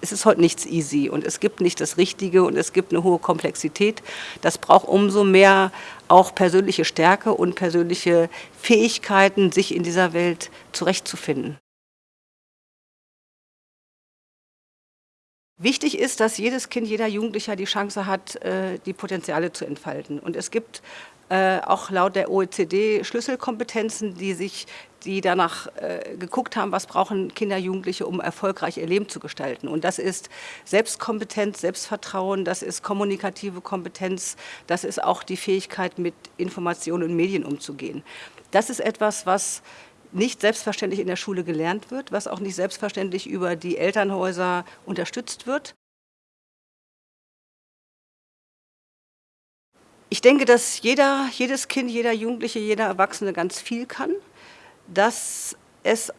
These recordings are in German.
es ist heute nichts easy und es gibt nicht das Richtige und es gibt eine hohe Komplexität. Das braucht umso mehr auch persönliche Stärke und persönliche Fähigkeiten, sich in dieser Welt zurechtzufinden. Wichtig ist, dass jedes Kind, jeder Jugendlicher die Chance hat, äh, die Potenziale zu entfalten. Und es gibt äh, auch laut der OECD Schlüsselkompetenzen, die sich die danach äh, geguckt haben, was brauchen Kinder, Jugendliche, um erfolgreich ihr Leben zu gestalten. Und das ist Selbstkompetenz, Selbstvertrauen, das ist kommunikative Kompetenz, das ist auch die Fähigkeit, mit Informationen und Medien umzugehen. Das ist etwas, was nicht selbstverständlich in der Schule gelernt wird, was auch nicht selbstverständlich über die Elternhäuser unterstützt wird. Ich denke, dass jeder, jedes Kind, jeder Jugendliche, jeder Erwachsene ganz viel kann, dass es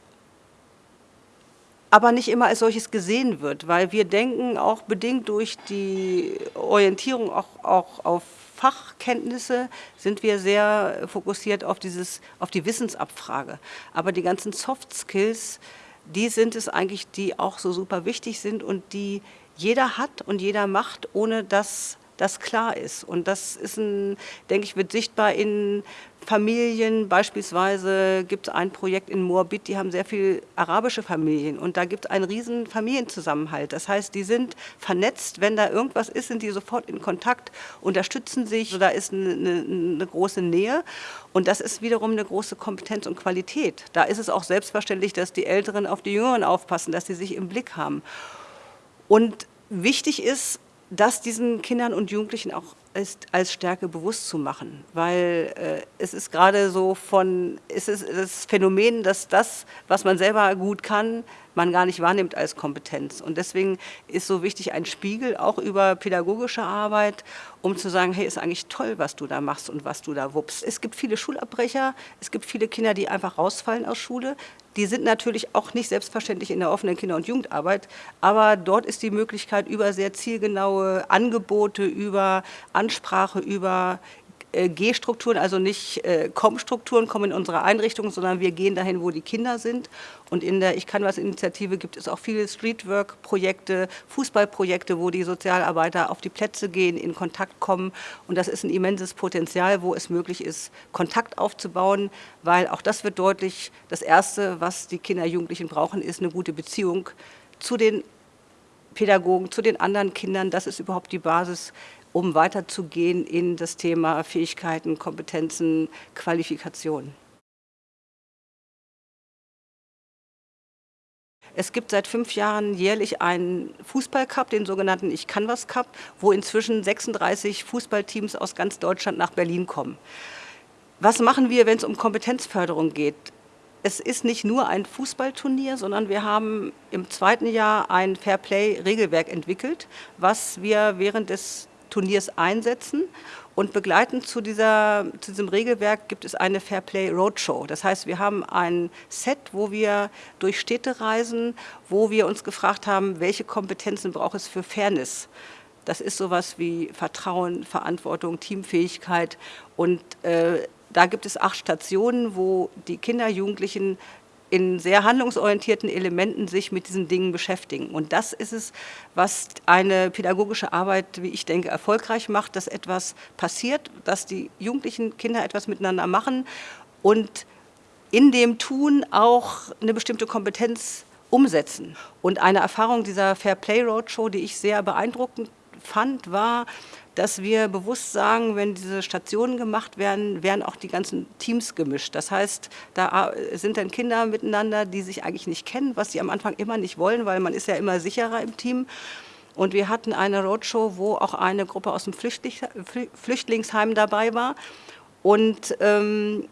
aber nicht immer als solches gesehen wird, weil wir denken, auch bedingt durch die Orientierung auch, auch auf Fachkenntnisse sind wir sehr fokussiert auf, dieses, auf die Wissensabfrage. Aber die ganzen Soft Skills, die sind es eigentlich, die auch so super wichtig sind und die jeder hat und jeder macht, ohne dass das klar ist. Und das ist, ein, denke ich, wird sichtbar in Familien. Beispielsweise gibt es ein Projekt in Moabit, die haben sehr viele arabische Familien und da gibt es einen riesen Familienzusammenhalt. Das heißt, die sind vernetzt, wenn da irgendwas ist, sind die sofort in Kontakt, unterstützen sich, da ist eine, eine, große Nähe und das ist wiederum eine große Kompetenz und Qualität. Da ist es auch selbstverständlich, dass die Älteren auf die Jüngeren aufpassen, dass sie sich im Blick haben. Und wichtig ist, das diesen Kindern und Jugendlichen auch ist, als Stärke bewusst zu machen, weil äh, es ist gerade so von, es ist das Phänomen, dass das, was man selber gut kann, man gar nicht wahrnimmt als Kompetenz. Und deswegen ist so wichtig ein Spiegel auch über pädagogische Arbeit, um zu sagen, hey, ist eigentlich toll, was du da machst und was du da wuppst. Es gibt viele Schulabbrecher, es gibt viele Kinder, die einfach rausfallen aus Schule. Die sind natürlich auch nicht selbstverständlich in der offenen Kinder- und Jugendarbeit, aber dort ist die Möglichkeit über sehr zielgenaue Angebote, über Ansprache, über äh, G-Strukturen, also nicht äh, Com-Strukturen kommen in unsere Einrichtung, sondern wir gehen dahin, wo die Kinder sind. Und in der Ich kann was Initiative gibt es auch viele Streetwork-Projekte, Fußballprojekte, wo die Sozialarbeiter auf die Plätze gehen, in Kontakt kommen. Und das ist ein immenses Potenzial, wo es möglich ist, Kontakt aufzubauen, weil auch das wird deutlich, das Erste, was die Kinder, Jugendlichen brauchen, ist eine gute Beziehung zu den Pädagogen, zu den anderen Kindern. Das ist überhaupt die Basis um weiterzugehen in das Thema Fähigkeiten, Kompetenzen, Qualifikation. Es gibt seit fünf Jahren jährlich einen Fußballcup, den sogenannten Ich kann was Cup, wo inzwischen 36 Fußballteams aus ganz Deutschland nach Berlin kommen. Was machen wir, wenn es um Kompetenzförderung geht? Es ist nicht nur ein Fußballturnier, sondern wir haben im zweiten Jahr ein Fairplay-Regelwerk entwickelt, was wir während des Turniers einsetzen. Und begleitend zu, dieser, zu diesem Regelwerk gibt es eine Fairplay Roadshow. Das heißt, wir haben ein Set, wo wir durch Städte reisen, wo wir uns gefragt haben, welche Kompetenzen braucht es für Fairness. Das ist sowas wie Vertrauen, Verantwortung, Teamfähigkeit und äh, da gibt es acht Stationen, wo die Kinder, Jugendlichen in sehr handlungsorientierten Elementen sich mit diesen Dingen beschäftigen. Und das ist es, was eine pädagogische Arbeit, wie ich denke, erfolgreich macht, dass etwas passiert, dass die jugendlichen Kinder etwas miteinander machen und in dem Tun auch eine bestimmte Kompetenz umsetzen. Und eine Erfahrung dieser Fair Play Roadshow, die ich sehr beeindruckend fand, war, dass wir bewusst sagen, wenn diese Stationen gemacht werden, werden auch die ganzen Teams gemischt. Das heißt, da sind dann Kinder miteinander, die sich eigentlich nicht kennen, was sie am Anfang immer nicht wollen, weil man ist ja immer sicherer im Team. Und wir hatten eine Roadshow, wo auch eine Gruppe aus dem Flüchtlingsheim dabei war. Und ähm,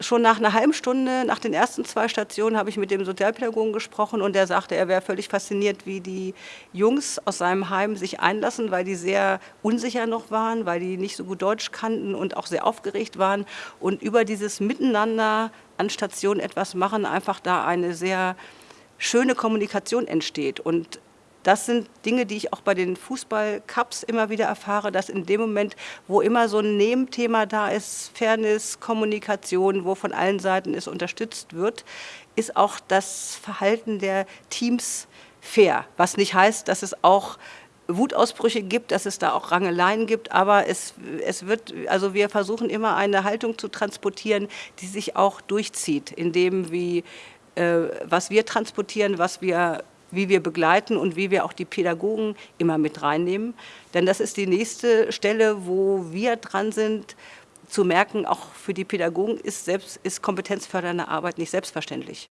schon nach einer halben Stunde, nach den ersten zwei Stationen, habe ich mit dem Sozialpädagogen gesprochen und der sagte, er wäre völlig fasziniert, wie die Jungs aus seinem Heim sich einlassen, weil die sehr unsicher noch waren, weil die nicht so gut Deutsch kannten und auch sehr aufgeregt waren. Und über dieses Miteinander an Stationen etwas machen, einfach da eine sehr schöne Kommunikation entsteht. Und das sind Dinge, die ich auch bei den Fußballcups immer wieder erfahre, dass in dem Moment, wo immer so ein Nebenthema da ist, Fairness, Kommunikation, wo von allen Seiten es unterstützt wird, ist auch das Verhalten der Teams fair. Was nicht heißt, dass es auch Wutausbrüche gibt, dass es da auch Rangeleien gibt, aber es, es wird, also wir versuchen immer eine Haltung zu transportieren, die sich auch durchzieht, in dem, wie, äh, was wir transportieren, was wir wie wir begleiten und wie wir auch die Pädagogen immer mit reinnehmen. Denn das ist die nächste Stelle, wo wir dran sind, zu merken, auch für die Pädagogen ist, selbst, ist kompetenzfördernde Arbeit nicht selbstverständlich.